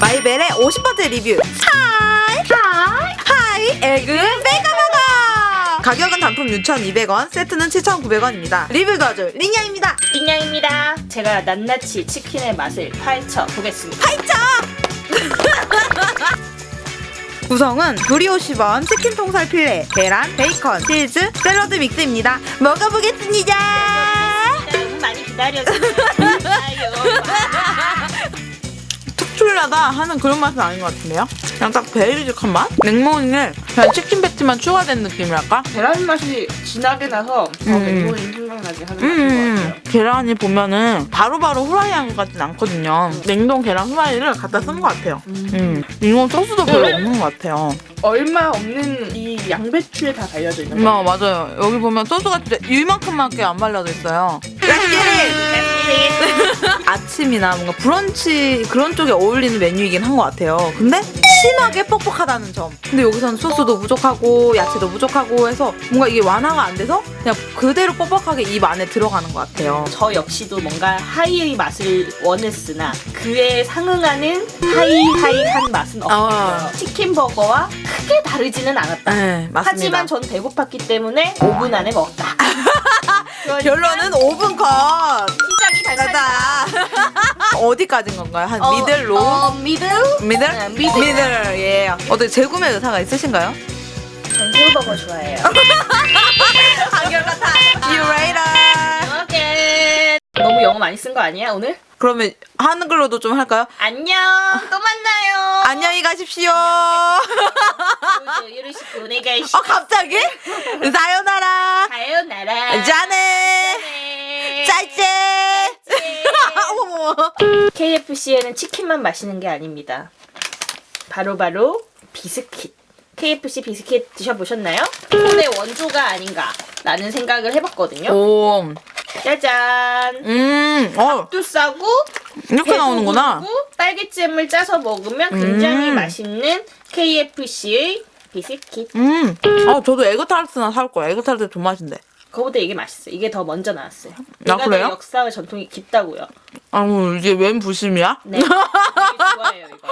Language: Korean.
마이벨의 50% 리뷰. Hi. Hi. Hi. Egg 베이컨버거 가격은 단품 6,200원 세트는 7,900원입니다. 리뷰 도와줄 린양입니다. 빈양입니다. 제가 낱낱이 치킨의 맛을 파헤쳐 보겠습니다. 구성은 brioche bun 치킨 통살 fillet 계란 베이컨 치즈 샐러드 mix입니다. 먹어보겠습니다. 많이 기다려주세요. 특출나다 하는 그런 맛은 아닌 것 같은데요 그냥 딱 베이직한 맛? 냉모닝에 그냥 치킨 패티만 추가된 느낌이랄까? 계란 맛이 진하게 나서 더 음. 맹모닝 생각나게 하는 맛인 음, 것 같아요. 계란이 보면은 바로바로 후라이한 것 같진 않거든요. 냉동 계란 후라이를 갖다 쓴 것 같아요. 음, 이건 소스도 별로 없는 것 같아요. 얼마 없는 이 양배추에 다 달려져 있는 음, 아, 맞아요. 여기 보면 소스가 진짜 이만큼밖에 안 발라져 있어요. 아침이나 뭔가 브런치 그런 쪽에 어울리는 메뉴이긴 한 것 같아요. 근데 심하게 뻑뻑하다는 점. 근데 여기서는 소스도 부족하고 야채도 부족하고 해서 뭔가 이게 완화가 안 돼서 그냥 그대로 뻑뻑하게 입 안에 들어가는 것 같아요. 저 역시도 뭔가 하이의 맛을 원했으나 그에 상응하는 하이하이한 맛은 없어요. 아. 치킨 버거와 크게 다르지는 않았다. 네, 맞습니다. 하지만 전 배고팠기 때문에 5분 안에 먹었다. 결론은 5분 컷! 달달. 가자! 어디까지인 건가요? 한 어, 미들, 로? 어, 미들? 미들? 네, 미들. 미들, 예. 어떻게 재구매 의사가 있으신가요? 전 새우버거 좋아해요. 한결같아. You later. 오케이. 너무 영어 많이 쓴 거 아니야 오늘? 그러면 한글로도 좀 할까요? 안녕. 또 만나요. 안녕히 가십시오. 요리식 보내가 어, 갑자기? 사요나라. 사요나라. 짜네. 어머머. KFC에는 치킨만 마시는 게 아닙니다. 바로바로 비스킷. KFC 비스킷 드셔보셨나요? 폰의 원조가 아닌가 라는 생각을 해봤거든요. 오. 짜잔. 음. 어, 또 싸고 이렇게 나오는구나. 딸기잼을 짜서 먹으면 굉장히 음. 맛있는 KFC의 비스킷. 음. 아, 저도 에그타르트나 살 거야. 에그타르트 좀 맛인데. 그거보다 이게 맛있어요. 이게 더 먼저 나왔어요. 아, 그래요? 내 역사와 전통이 깊다고요. 아우, 이게 웬 부심이야? 네. 되게 좋아해요, 이거.